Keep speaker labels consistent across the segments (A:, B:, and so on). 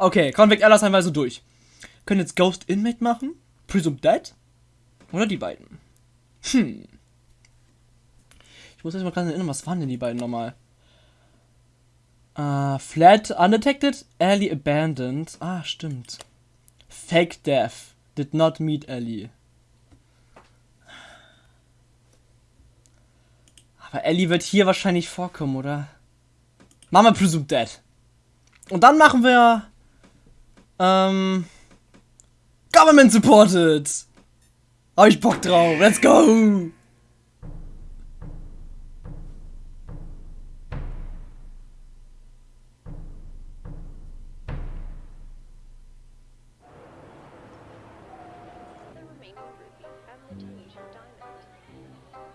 A: Okay, Convict also durch. Können jetzt Ghost Inmate machen? Presumed Dead? Oder die beiden? Hm. Ich muss jetzt mal gerade erinnern, was waren denn die beiden nochmal? Uh, Flat Undetected, Ellie Abandoned. Ah, stimmt. Fake Death. Did not meet Ellie. Aber Ellie wird hier wahrscheinlich vorkommen, oder? Wir Presumed Dead. Und dann machen wir... Ähm... Government Supported! Hab ich Bock drauf. Let's go!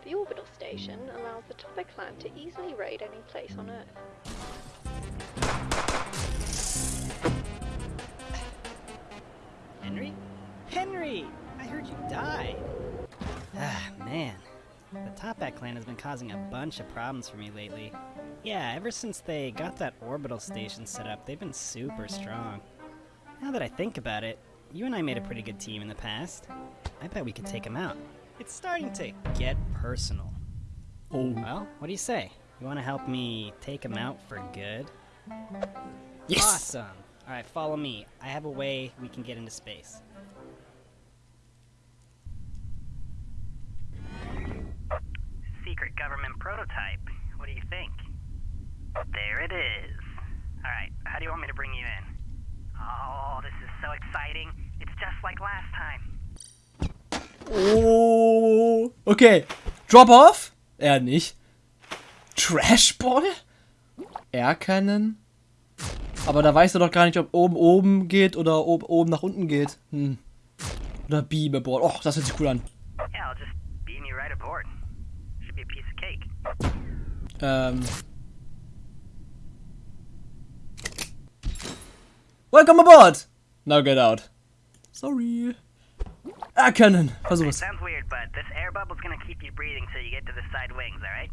B: The orbital station allows the Topper clan to easily raid any place on Earth.
C: Toppat clan has been causing a bunch of problems for me lately. Yeah, ever since they got that orbital station set up, they've been super strong. Now that I think about it, you and I made a pretty good team in the past. I bet we could take them out. It's starting to get personal.
A: Oh.
C: Well, what do you say? You want to help me take them out for good?
A: Yes!
C: Awesome! Alright, follow me. I have a way we can get into space.
D: Secret government prototype. What do you think? There it is. Alright, how do you want me to bring you in? Oh, this is so exciting. It's just like last time.
A: Oh. Okay. Drop off? Er nicht. Trashball? Erkennen? Aber da weißt du doch gar nicht, ob oben oben geht oder ob oben nach unten geht. Hm. Oder Beamable. Och, das hört sich cool an.
D: Yeah, I'll just beam you right aboard. Should be a piece of cake.
A: Ähm. Um, Welcome aboard! Now get out. Sorry. Ah, Erkennen. Versuch
D: It
A: es.
D: sounds weird, but this air bubble's gonna keep you breathing till you get to the side wings, alright?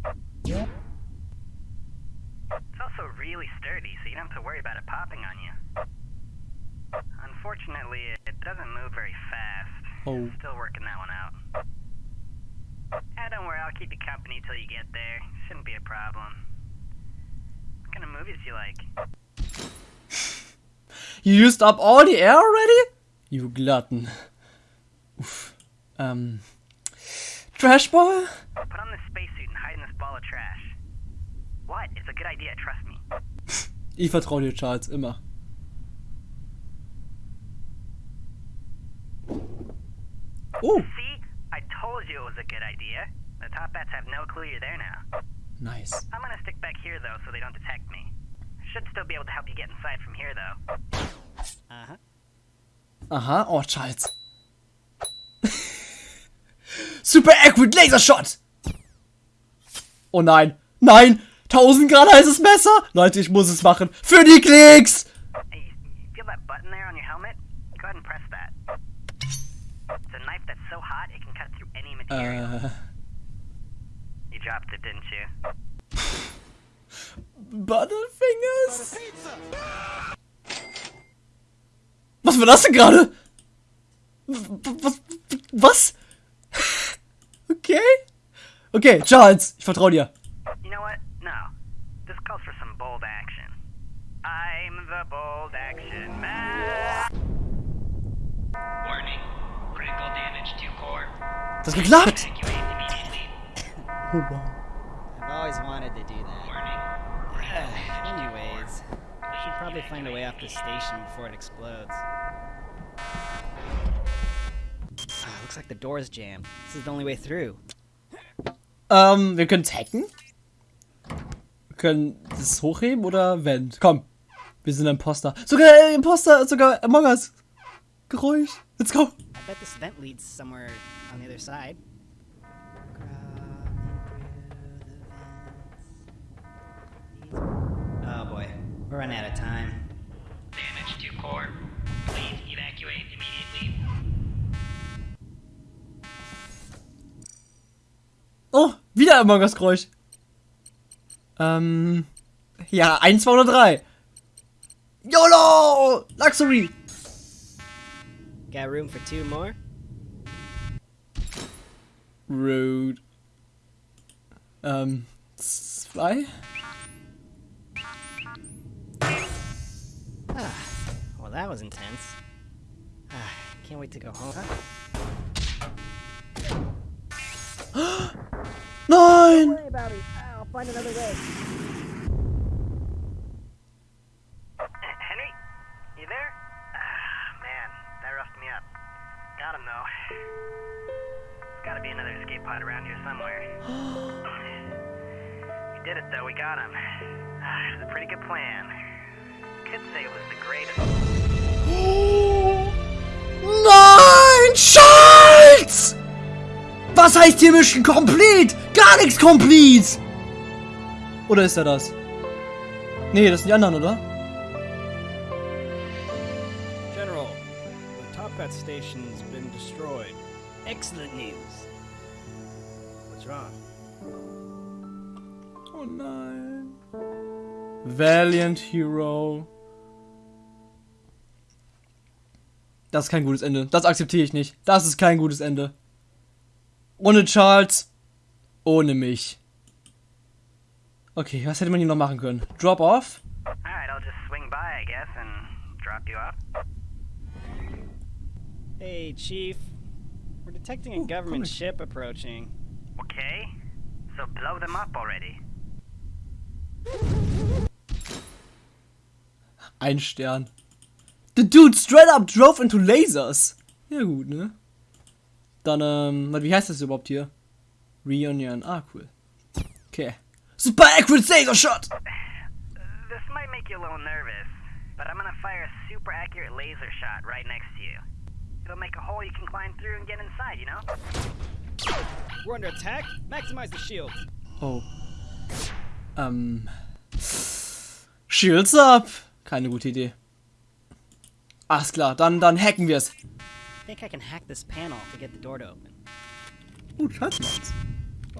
D: It's also really sturdy, so you don't have to worry about it popping on you. Unfortunately, it- it doesn't move very fast.
A: Oh.
D: Still working that one out. Ah, don't worry, I'll keep you company till you get there. Shouldn't be a problem. What kind of movies do you like?
A: You used up all the air already? You glutton. Uff. Ähm. Trashball?
D: Put on this spacesuit and hide in this ball of trash. What? It's a good idea, trust me.
A: Ich vertraue dir, Charles, immer. Oh,
D: See? Told you it was a good idea. The top bats have no clue you're there now.
A: nice.
D: I'm gonna stick back here though so they don't detect me. Should still be able to help you get inside from here though.
C: Uh huh.
A: Aha, oh, Charles. Super Accurate Laser Shot! Oh nein, nein! 1000 Grad heißes Messer! Leute, ich muss es machen. Für die Klicks!
D: Hey, you feel that button there on your helmet? Go ahead and press that. It's a knife that's so hot it can cut through any material.
A: Äh,
D: You dropped it, didn't you?
A: Butterfingers? Was war das denn gerade? Was? Was? Okay. Okay, Charles, ich vertraue dir.
D: You know what? No. This calls for some bold action. I'm the bold action
A: Das hat geklappt.
D: Evacuate.
A: Oh, wow.
C: I've always wanted to do that.
D: Warning.
C: Anyways, I should probably find a way off the station before it explodes. Ah, looks like the door's jammed. This is the only way through.
A: Ähm, wir können es hacken. Wir können das hochheben oder Vent. Komm. Wir sind Imposter. Sogar äh, Imposter, sogar Among Us. Geräusch. Let's go.
C: I bet this vent leads somewhere on the other side. Oh boy, we're running out of time.
D: Damage to core. Please evacuate immediately.
A: Oh, wieder Among Us Geräusch. Ähm. Ja, eins, zwei oder drei. YOLO! Luxury.
C: Got room for two more?
A: Rude. Ähm, zwei?
C: Well, that was intense. Ah, can't wait to go home.
A: Nein!
D: Henry, you there? Ah, man, that roughed me up. Got him though. There's gotta be another escape pod around here somewhere. we did it though, we got him. Ah, it was a pretty good plan. Could say it was the greatest.
A: Nein! Scheiß! Was heißt hier Mission Complete? Gar nichts Complete! Oder ist er das? Nee, das sind die anderen, oder?
C: General, the Toppat station's been destroyed. Excellent news. What's wrong?
A: Oh nein. Valiant Hero. Das ist kein gutes Ende. Das akzeptiere ich nicht. Das ist kein gutes Ende. Ohne Charles. Ohne mich. Okay, was hätte man hier noch machen können? Drop off?
D: Alright, I'll just swing by, I guess, and drop you off.
C: Hey, Chief. We're detecting a
A: Ooh,
C: government ship approaching.
D: Okay, so blow them up already.
A: Ein Stern. The dude straight up drove into lasers. Ja gut, ne? Dann, ähm, warte, wie heißt das überhaupt hier? Reunion. Ah, cool. Okay. Super accurate laser shot!
D: This might make you a little nervous, but I'm gonna fire a super accurate laser shot right next to you. It'll make a hole you can climb through and get inside, you know?
C: We're under attack. Maximize the shield.
A: Oh. Ähm. Shields up! Keine gute Idee. Alles klar, dann, dann hacken wir es.
C: I think I can hack this panel to get the door to open.
A: Oh, Schatz.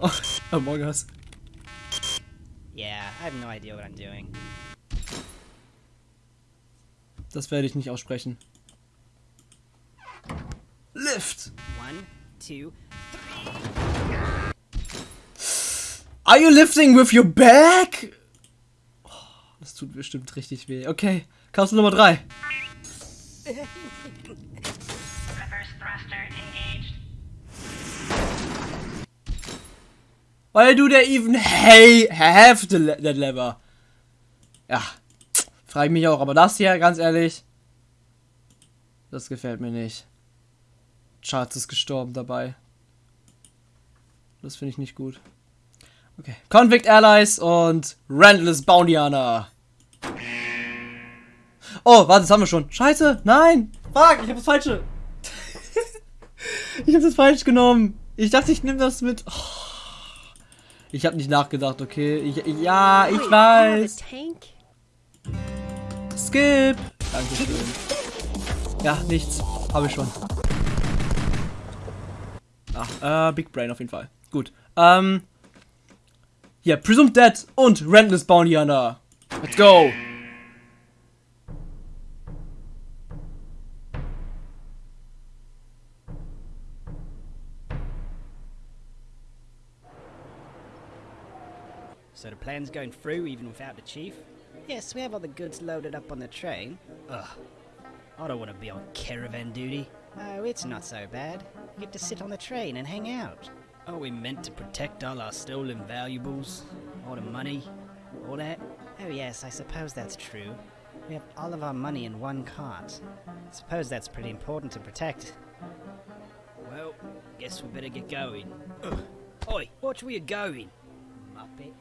A: Oh, Among Us.
C: Yeah, I have no idea what I'm doing.
A: Das werde ich nicht aussprechen. Lift!
C: One, two.
A: Are you lifting with your back? Oh, das tut bestimmt richtig weh. Okay, Kapsel Nummer 3.
D: Reverse thruster engaged.
A: Why do they even hey, have the, le that lever? Ja, frage ich mich auch. Aber das hier, ganz ehrlich, das gefällt mir nicht. Charles ist gestorben dabei. Das finde ich nicht gut. Okay, Convict Allies und Randless Bountyana. Oh, warte, das haben wir schon. Scheiße, nein. Fuck, ich habe das falsche. ich habe das falsch genommen. Ich dachte, ich nehme das mit. Oh. Ich habe nicht nachgedacht, okay. Ich, ja, ich weiß. Skip. Dankeschön. Ja, nichts. Habe ich schon. Ach, äh, Big Brain auf jeden Fall. Gut. Ähm. Hier, Presumed Dead und Rentless Bounty Hunter. Let's go.
C: So the plan's going through even without the chief? Yes, we have all the goods loaded up on the train. Ugh. I don't want to be on caravan duty. Oh, it's not so bad. You get to sit on the train and hang out. Are we meant to protect all our stolen valuables? All the money? All that? Oh yes, I suppose that's true. We have all of our money in one cart. Suppose that's pretty important to protect. Well, guess we better get going. Ugh. Oi, watch where you're going, Muppet.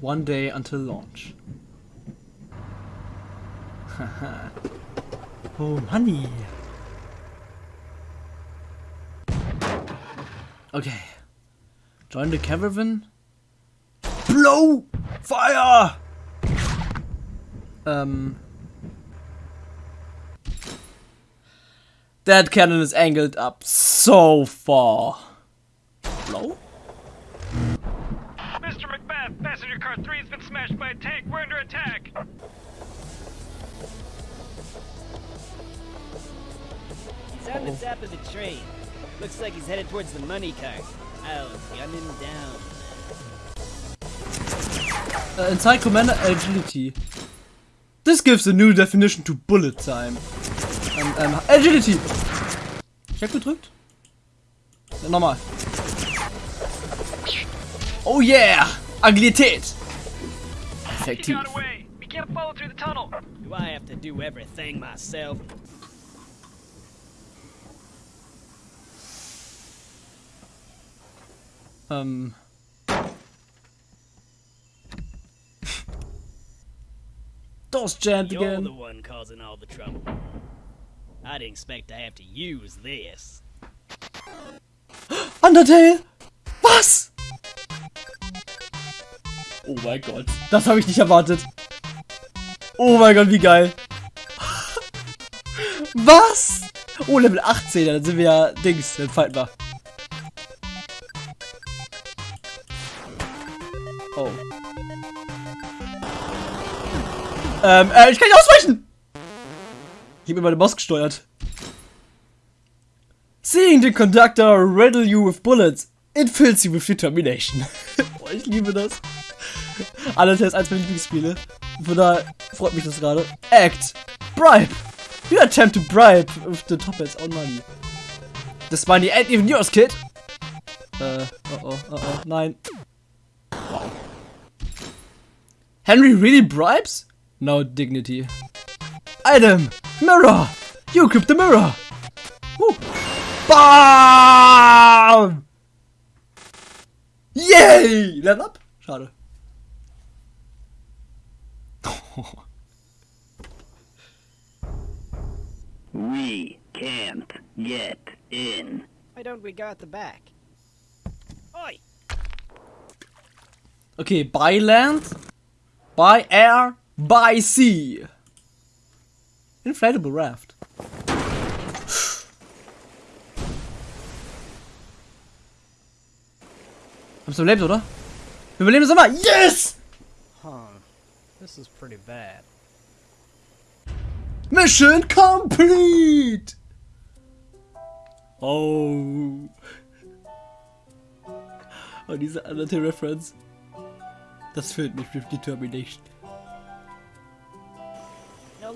A: One day until launch. oh, Money. Okay. Join the caravan. Blow! Fire! Um. That cannon is angled up so far. Blow?
D: Mr. McBath!
E: Passenger car 3 has been smashed by a tank. We're under attack.
C: He's on the top of the train. Looks like he's headed towards the money cart. I'll gun him down.
A: Äh, Inside Commander Agility. This gives a new definition to bullet time. Ähm, ähm, Agility! Ich hab gedrückt. Ja, nochmal. Oh yeah! Agilität!
E: He
A: Effektiv.
E: We can't follow through the tunnel.
C: Do I have to do everything myself?
A: Ähm. Doors jammed
C: You're the
A: again.
C: one causing all the trouble. I didn't expect to have to use this.
A: Undertale! Was? Oh mein Gott. Das habe ich nicht erwartet. Oh mein Gott, wie geil. Was? Oh, Level 18, dann sind wir ja Dings, dann fighten wir. Ähm, äh, ich kann nicht ausweichen! Ich habe über den Maus gesteuert. Seeing the conductor riddle you with bullets, it fills you with determination. oh, ich liebe das. Alles ist eins meiner Lieblingsspiele. Von daher freut mich das gerade. Act. Bribe. You attempt to bribe with the top hats on money. This money ain't even yours, kid. Äh, oh oh, oh oh, nein. Henry really bribes? No dignity. Item! Mirror! You equip the mirror! Woo. BAM! Yay! Level up? Schade.
F: We can't get in.
C: Why don't we go at the back? Oi!
A: Okay, by land, by air, by sea. Inflatable raft. Wir überlebt, oder? Wir überleben es immer! Yes!
C: Huh. This is pretty bad.
A: Mission complete! Oh. Oh, diese Undertale Reference. Das füllt mich mit Determination.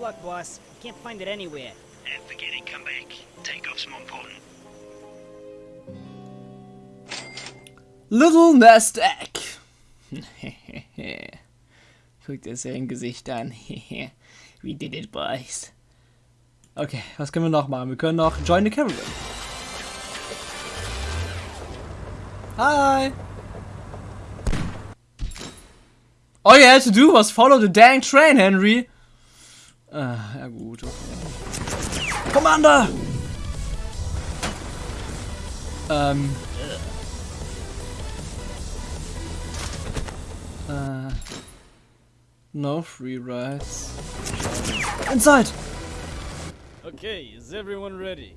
C: Luck, boss. Can't find it anywhere.
F: And forget it, come back. Take off some important.
A: Little Nest Egg. Guckt dir sein Gesicht an. We did it, boys. Okay, was können wir noch machen? Wir können noch Join the Caravan. Hi. All you had to do was follow the dang train, Henry. Ah, ja gut, okay. Commander! Ähm. Äh. No free rides. Inside!
C: Okay, is everyone ready?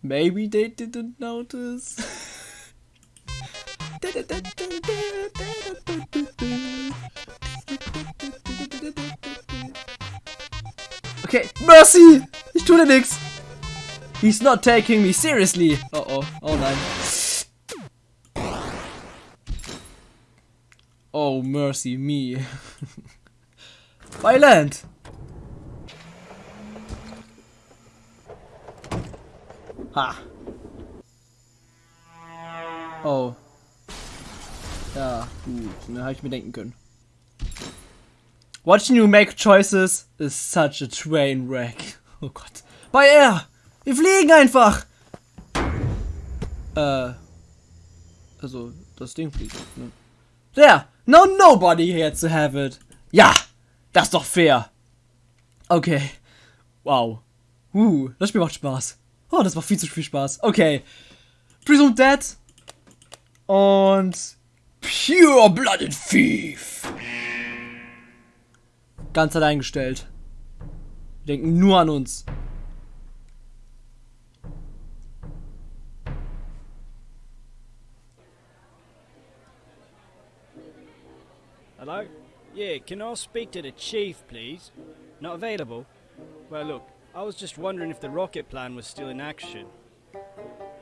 A: Maybe they didn't notice. Okay, Mercy! Ich tue dir nix! He's not taking me seriously! Oh oh, oh nein. Oh, mercy me. Land! Ha! Oh. Ja, gut. Ne, habe ich mir denken können. Watching you make choices is such a train wreck. Oh Gott. Bei Air! Wir fliegen einfach! Äh. Also, das Ding fliegt, ne? There! No nobody here to have it! Ja! Das ist doch fair! Okay. Wow. Uh, das Spiel macht Spaß. Oh, das macht viel zu viel Spaß. Okay. Presumed Dead. Und Pure Blooded Thief. Ganz allein gestellt. Wir denken nur an uns.
C: Hello? Yeah, can I speak to the chief, please? Not available? Well, look, I was just wondering if the rocket plan was still in action.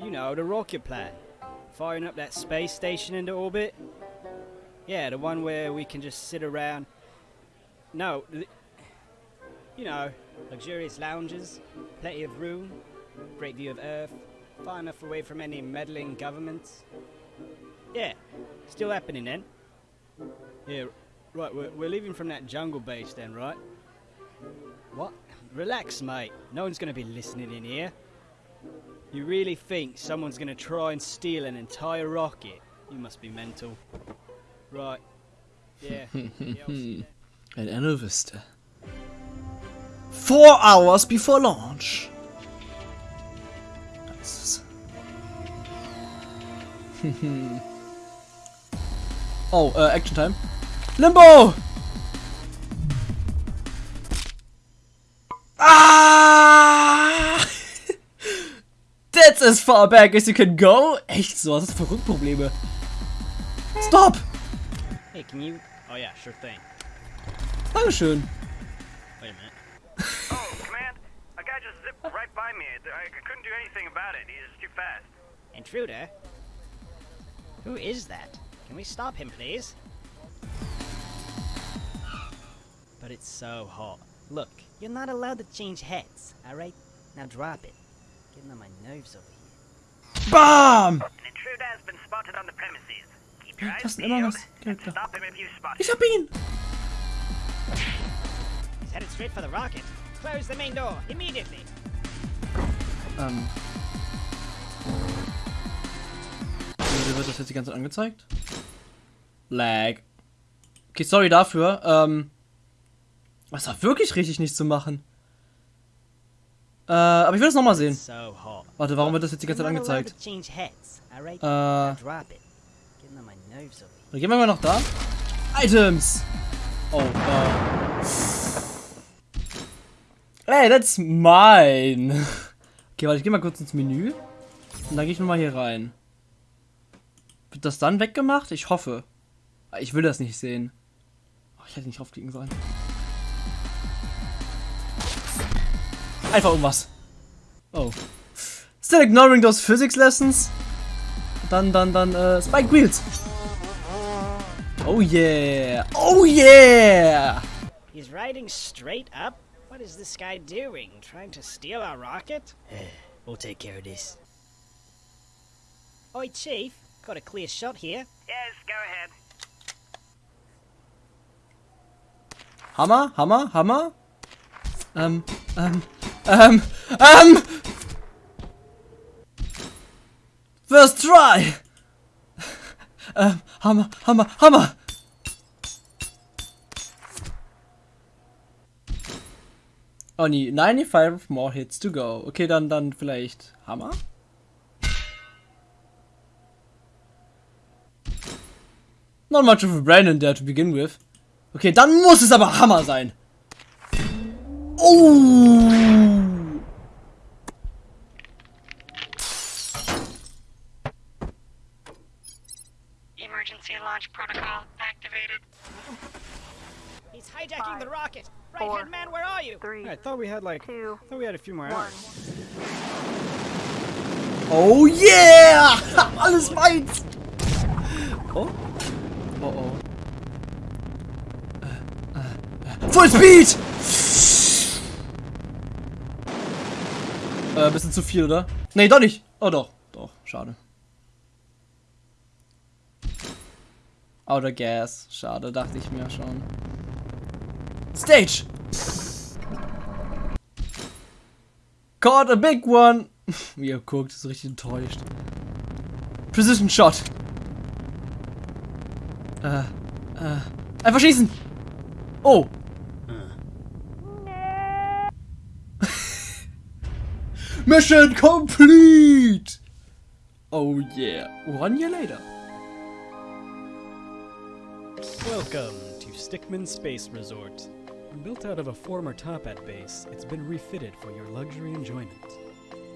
C: You know, the rocket plan. Firing up that space station into orbit? Yeah, the one where we can just sit around. No, you know, luxurious lounges, plenty of room, great view of Earth, far enough away from any meddling governments. Yeah, still happening then. Yeah, right, we're, we're leaving from that jungle base then, right? What? Relax, mate. No one's gonna be listening in here. You really think someone's gonna try and steal an entire rocket? You must be mental. Right. Yeah. yeah
A: Wenn er nur wüsste. Four hours before launch. Oh, äh, Action Time. Limbo! Ah! That's as far back as you can go? Echt so, das ist verrückt Probleme. Stop!
C: Hey, can you? Oh yeah, sure thing.
A: Dankeschön.
C: Wait a minute.
D: Oh, command, a guy just zipped right by me. I I couldn't do anything about it. He's too fast.
C: Intruder? Who is that? Can we stop him, please? But it's so hot. Look, you're not allowed to change heads, alright? Now drop it. Getting on my nerves over here.
A: BAM!
D: An intruder has been spotted on the premises. Keep your eyes
A: das sind immer
D: peeled and stop him if you spot
A: Ich
D: him.
A: hab ihn!
C: He's headed straight for the rocket. Close the main door, immediately!
A: Ähm. Wieso wird das jetzt die ganze Zeit angezeigt? Lag. Okay, sorry dafür. Ähm. Das war wirklich richtig nicht zu machen. Äh, aber ich will das nochmal sehen. Warte, warum wird das jetzt die ganze Zeit angezeigt? Äh, dann gehen wir mal noch da. Items! Oh, äh. Ey, that's mine! Okay, warte, ich geh mal kurz ins Menü. Und dann gehe ich nochmal hier rein. Wird das dann weggemacht? Ich hoffe. Ich will das nicht sehen. Oh, ich hätte nicht draufklicken sollen. Einfach irgendwas. Oh. Still ignoring those physics lessons? Dann, dann, dann, äh, Spike Wheels. Oh yeah. Oh yeah.
C: He's riding straight up? What is this guy doing? Trying to steal our rocket? we'll take care of this. Oi, Chief. Got a clear shot here.
D: Yes, go ahead.
A: Hammer, Hammer, Hammer. Um, um, um, um! First try. Ähm, Hammer, Hammer, Hammer. Oh nee, 95 more hits to go. Okay, dann, dann vielleicht Hammer? Not much of a brain in there to begin with. Okay, dann muss es aber Hammer sein. Oh!
G: Emergency launch protocol activated.
C: He's hijacking the
B: Five,
C: rocket. Right
B: four,
C: hand man, where are you?
B: Three,
C: I thought we had like
B: two,
C: I thought we had a few more
B: one.
C: hours.
A: Oh yeah! Alles meins! Oh? Oh oh. Full Speed! Äh, bisschen zu viel, oder? Nee, doch nicht. Oh doch. Doch, schade. Outer Gas. Schade, dachte ich mir schon. Stage! Caught a big one! Wie er guckt, ist richtig enttäuscht. Precision Shot. Äh, äh. Einfach schießen! Oh! Mission complete! Oh yeah. One year later.
H: Welcome to Stickman Space Resort. Built out of a former Toppat base, it's been refitted for your luxury enjoyment.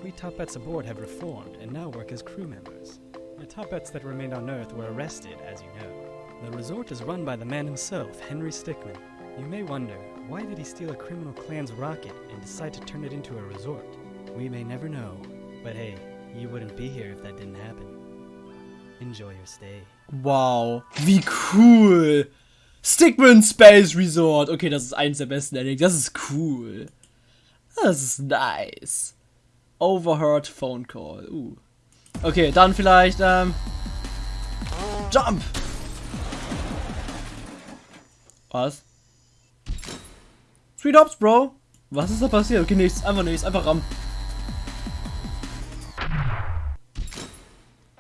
H: We Toppats aboard have reformed and now work as crew members. The Toppats that remained on Earth were arrested, as you know. The resort is run by the man himself, Henry Stickman. You may wonder, why did he steal a criminal clan's rocket and decide to turn it into a resort? We may never know, but hey, you wouldn't be here if that didn't happen. Enjoy your stay.
A: Wow, wie cool. Stickman Space Resort. Okay, das ist eins der besten Endings. Das ist cool. Das ist nice. Overheard Phone Call. Uh. Okay, dann vielleicht, ähm. Jump! Was? Sweet Hops, Bro! Was ist da passiert? Okay, nichts. Einfach nichts. Einfach ram.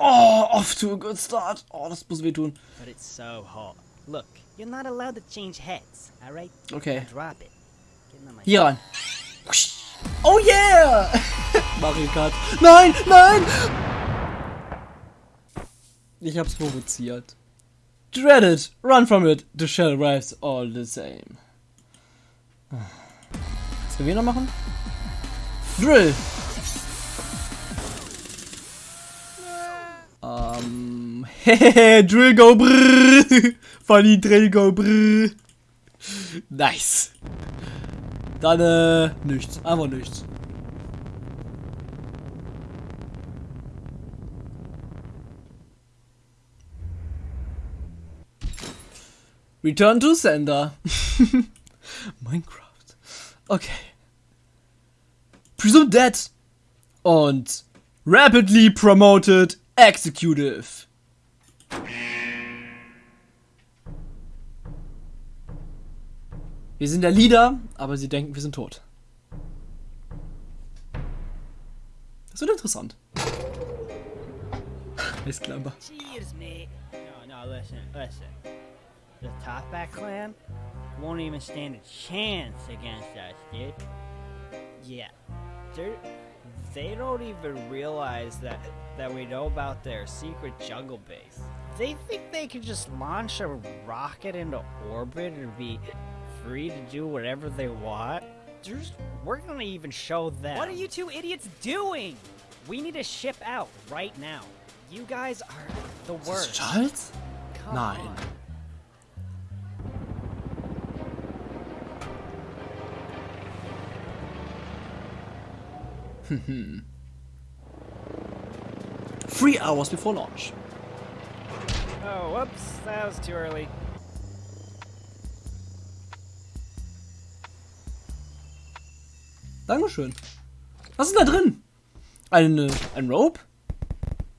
A: Oh, off to a good start. Oh, das muss wehtun.
C: But it's so hot. Look, you're not allowed to change heads, alright?
A: Okay.
C: Drop it.
A: Hier ran. Oh yeah! Mario Kart. Nein, nein! Ich hab's provoziert. Dread it, run from it, the shell arrives all the same. Was können wir noch machen? Drill! Ähm, hehehe, Drill go brrrr! Funny Drill go brrrr! Nice! Dann, äh, nichts. Einfach nichts. Return to sender. Minecraft. Okay. Presumed dead. Und rapidly promoted executive. Wir sind der Leader, aber sie denken, wir sind tot. Das wird interessant. Alles klar.
C: Cheers, mate. No, no, listen, listen. The Topback clan won't even stand a chance against us, dude. Yeah, they're, they don't even realize that that we know about their secret jungle base. They think they can just launch a rocket into orbit and be free to do whatever they want. There's, we're gonna even show them. What are you two idiots doing? We need to ship out right now. You guys are the
A: Ist
C: worst.
A: Charles?
C: Come
A: Nein.
C: on.
A: Three hours before launch.
C: Oh, whoops, that was too early.
A: Dankeschön. Was ist da drin? Eine, ein Rope?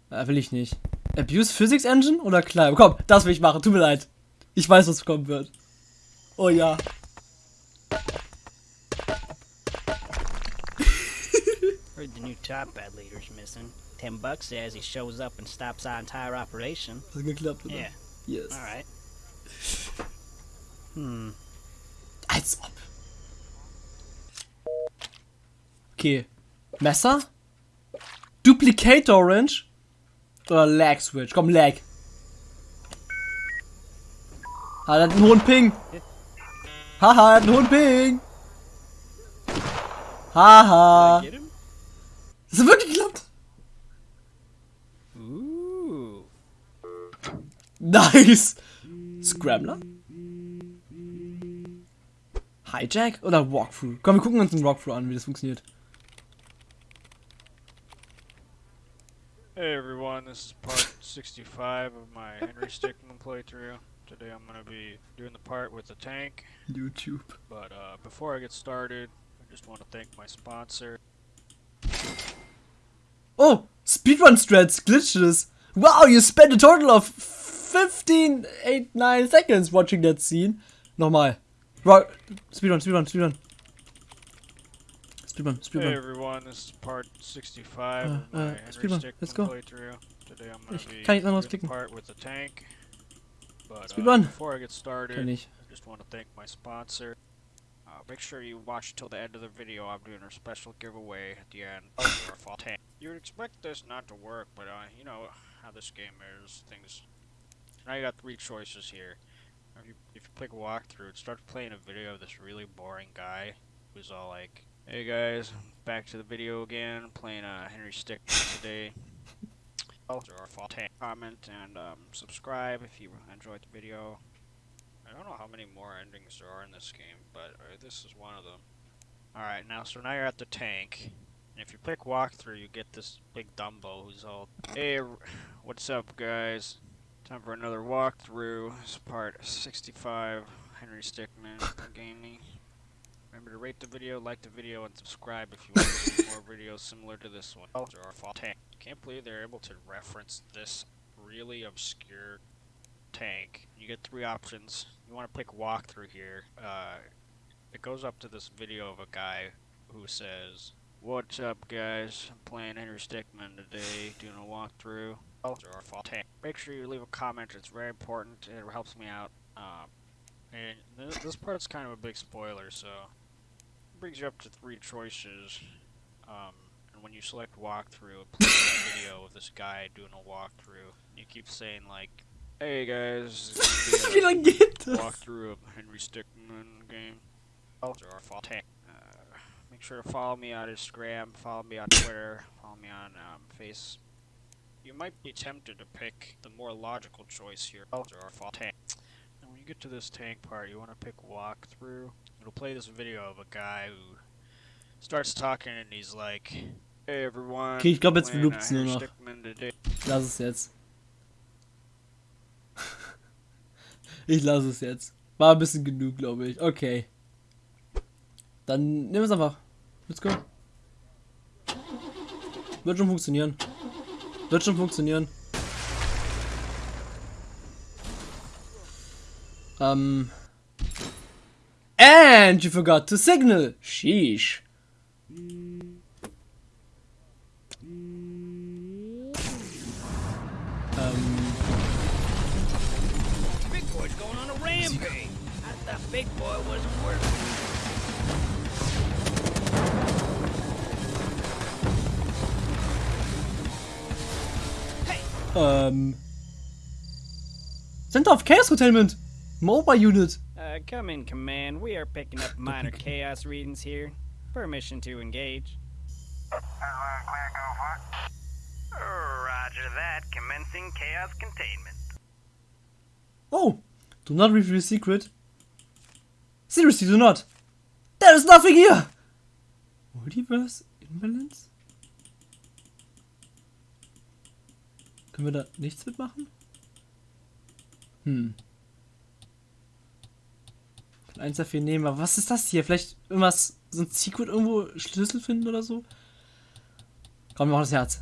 A: Äh, will ich nicht. Abuse Physics Engine oder Climb? Komm, das will ich machen. Tut mir leid. Ich weiß, was kommen wird. Oh ja.
C: Heard the new top bad leader's missing. Ten bucks says he shows up and stops our entire operation.
A: Hat geklappt, oder?
C: Yeah,
A: Yes.
C: alright. Hmm.
A: Als ob. Okay. Messer? Duplicate Orange? Oder Lag Switch? Komm, Lag. Ah, hat einen hohen Ping. Haha, hat einen hohen Ping. Haha. Das hat wirklich geklappt.
C: Ooh.
A: Nice. Scrambler? Hijack oder Walkthrough? Komm, wir gucken uns einen Walkthrough an, wie das funktioniert.
E: Hey everyone, this is part 65 of my Henry Stickmin playthrough. Today I'm going to be doing the part with the tank,
A: YouTube.
E: but uh, before I get started, I just want to thank my sponsor.
A: Oh, Speedrun strats, glitches. Wow, you spent a total of 15, 8, 9 seconds watching that scene. Nochmal. Ro Speedrun, Speedrun, Speedrun. Speedrun,
E: Hey everyone, this is part 65
A: Uh,
E: of my
A: uh, speedrun, let's go.
E: playthrough. Today I'm going
A: Ich
E: to be
A: kann klicken.
E: part with the tank, but uh,
A: Speedrun.
E: before I get started, I just want to thank my sponsor. Uh, make sure you watch till the end of the video. I'm doing a special giveaway at the end for a fall tank. You would expect this not to work, but uh, you know how this game is. Things. Now you got three choices here. If you, if you click walkthrough, it starts playing a video of this really boring guy who's all like, "Hey guys, back to the video again. Playing uh, Henry Stick today." or fall tank. Comment and um, subscribe if you enjoyed the video. I don't know how many more endings there are in this game, but uh, this is one of them. Alright, now, so now you're at the tank. And if you click walkthrough, you get this big Dumbo who's all, Hey, what's up, guys? Time for another walkthrough. It's part 65. Henry Stickman Gaming. Remember to rate the video, like the video, and subscribe if you want to see more videos similar to this one. Tank. Can't believe they're able to reference this really obscure tank. You get three options. You want to click walkthrough here. Uh, it goes up to this video of a guy who says, What's up, guys? I'm playing Henry Stickman today, doing a walkthrough. Fall tank. Make sure you leave a comment. It's very important. It helps me out. Um, and th- this part's kind of a big spoiler, so it brings you up to three choices. Um, and when you select walkthrough, it plays a video of this guy doing a walkthrough. You keep saying like, "Hey guys, this is
A: Wie
E: gonna
A: lange
E: be
A: geht
E: a
A: das?
E: walkthrough of Henry Stickmin game." Or fall tank. Uh, make sure to follow me on Instagram, follow me on Twitter, follow me on um, Face. You might be tempted to pick the more logical choice here, or fall tank. And when you get to this tank part, you want to pick walkthrough. It'll play this video of a guy who starts talking and he's like, "Hey everyone."
A: Okay, ich glaub, jetzt
E: playing, uh,
A: nur
E: Henry
A: noch.
E: Stickmin today."
A: Lass es jetzt. Ich lasse es jetzt. War ein bisschen genug, glaube ich. Okay. Dann nehmen wir es einfach. Let's go. Wird schon funktionieren. Wird schon funktionieren. Ähm. And you forgot to signal. Sheesh.
C: Big Boy wasn't working.
A: Ähm. Center of Chaos Containment. Mobile Unit.
C: Uh, come in, Command. We are picking up minor chaos readings here. Permission to engage.
D: As well clear go for Roger that. Commencing chaos containment.
A: Oh, do not reveal secret. Seriously, do not. There is nothing here. Multiverse Imbalance? Können wir da nichts mitmachen? Hm. Kann eins dafür nehmen, aber was ist das hier? Vielleicht irgendwas, so ein Secret irgendwo Schlüssel finden oder so? Komm, wir machen das Herz.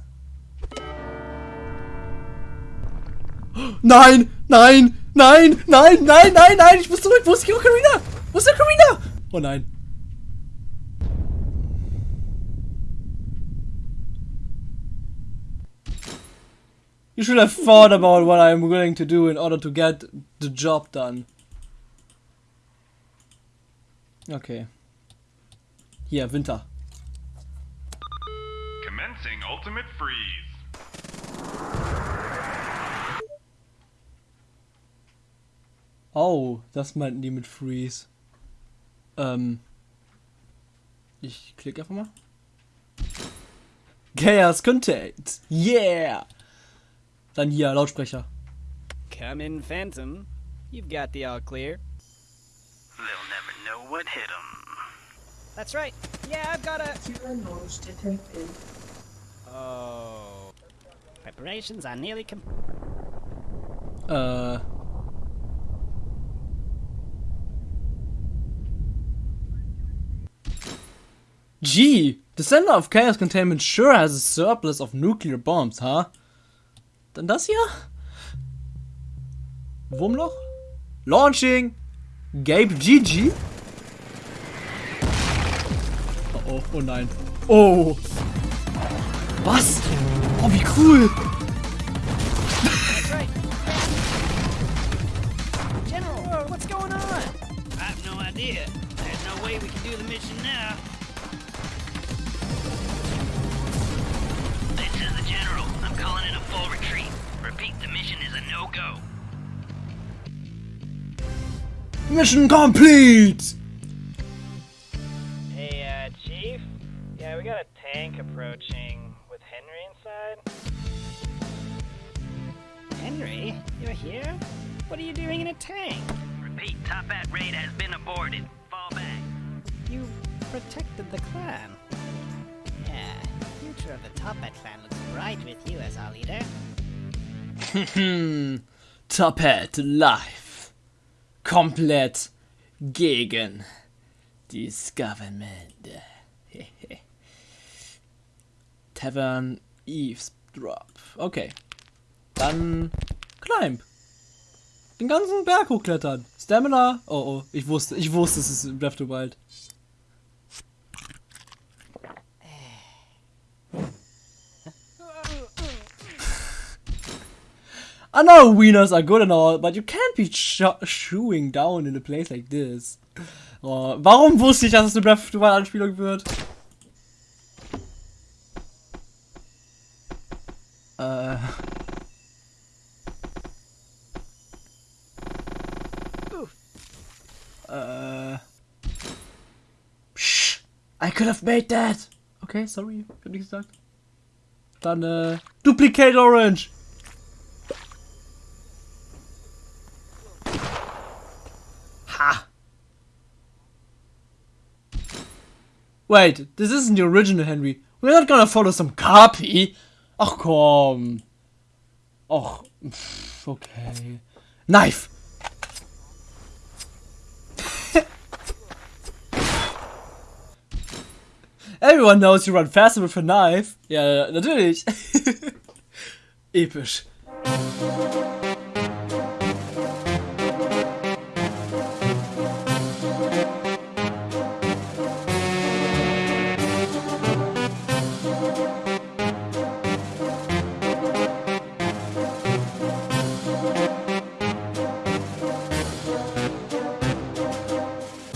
A: Nein, nein, nein, nein, nein, nein, nein, ich muss zurück. Wo ist die Ocarina? Oh nein. You should have thought about what I'm willing to do in order to get the job done. Okay. Hier, Winter.
I: Commencing ultimate freeze.
A: Oh, das meinten die mit Freeze. Ähm. Ich klicke einfach mal. Chaos Contained. Yeah! Dann hier, Lautsprecher.
C: Come in, Phantom. You've got the all clear.
D: They'll never know what hit 'em.
C: That's right. Yeah, I've got a. Oh. Preparations are nearly com.
A: Äh. Gee, the center of chaos containment sure has a surplus of nuclear bombs, huh? Dann das hier? Wurmloch? Launching! Gabe GG? Oh, oh, oh nein. Oh! Was? Oh, wie cool!
C: Mission
A: complete!
C: Hey, uh, Chief? Yeah, we got a tank approaching with Henry inside. Henry, you're here? What are you doing in a tank?
F: Repeat, Top Hat raid has been aborted. Fall back.
C: You protected the clan. Yeah, the future of the Top Hat clan looks bright with you as our leader. Hmm.
A: Top Hat live. Komplett gegen das Government. Tavern Eavesdrop. Okay. Dann Climb. Den ganzen Berg hochklettern. Stamina. Oh oh, ich wusste, ich wusste, es ist Breath of the Wild. I know wieners are good and all, but you can't be sh shooing down in a place like this. Oh, warum wusste ich, dass es eine Breath of the Wild Anspielung wird? Äh. Äh. Psch, I could have made that. Okay, sorry, ich hab nichts gesagt. Dann, äh, Duplicate Orange. Wait, this isn't the original Henry. We're not gonna follow some copy. Ach komm. Pff, okay. Knife. Everyone knows you run faster with a knife. Ja, natürlich. Episch.